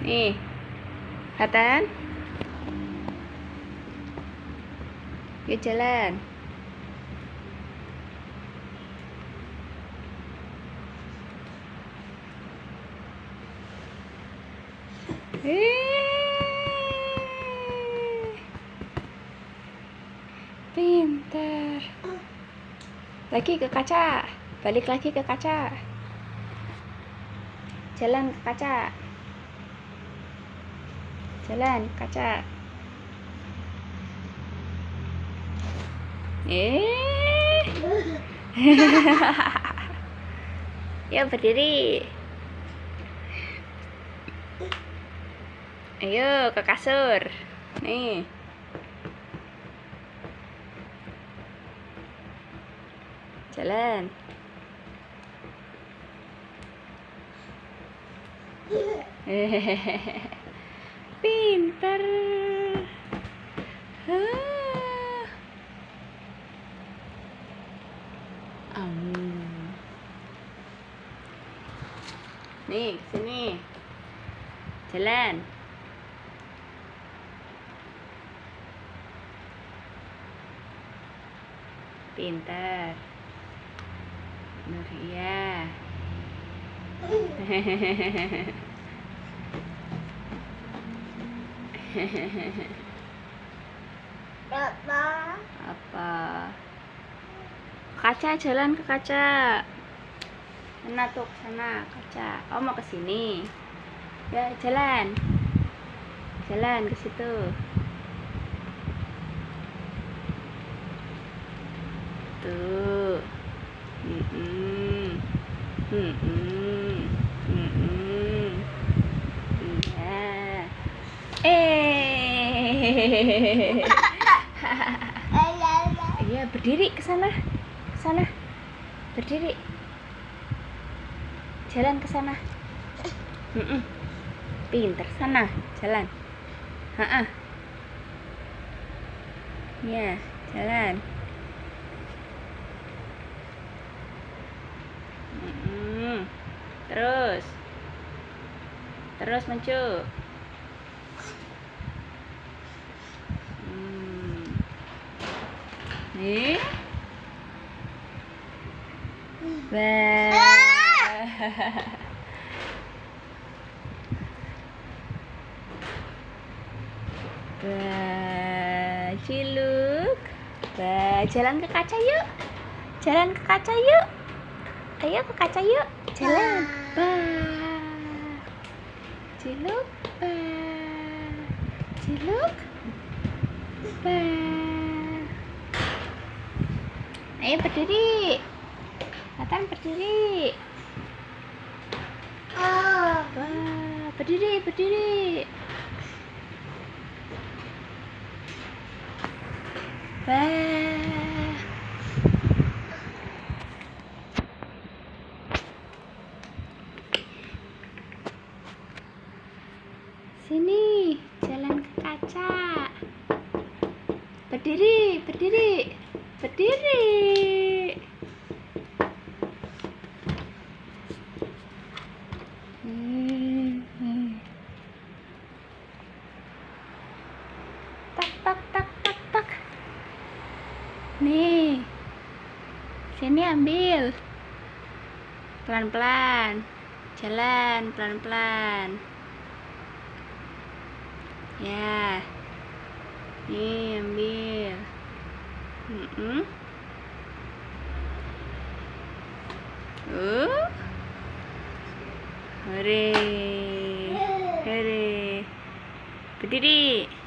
Nih. Hatan. Yuk jalan. Eh. Pintar. Lagi ke kaca. Balik lagi ke kaca. Jalan ke kaca. Jalan kaca. Eh. ya berdiri. Ayo ke kasur. Nih. Jalan. pintar เอานี่ซินี่เทเลนปินเตอร์นูเทีย Apa? Kaca jalan ke kaca. Sana tuh, sana kaca. Oh mau ke sini. Ya jalan. Jalan ke situ. Tuh. Mm-mm. Mm-mm. Mm-mm. Iya, berdiri ke sana. Ke sana. Berdiri. Jalan ke sana. Pinter sana, jalan. Ha-ah. Ya, jalan. Terus. Terus maju. Nih. Bah, ciluk. Bah, jalan ke kaca yuk. Jalan ke kaca yuk. Ayo ke kaca yuk. Jalan. Bah. Ciluk. Bah. Ciluk. Bah. Ayo berdiri. Nathan berdiri. Oh. Wah, berdiri, berdiri. Sini, jalan ke kaca. Berdiri, berdiri. Berdiri. Tak tak tak tak tak. Nih. Sini ambil. Pelan-pelan. Jalan pelan-pelan. Ya. Nih. Mm-mm. Uh. Hore. Hore. Berdiri.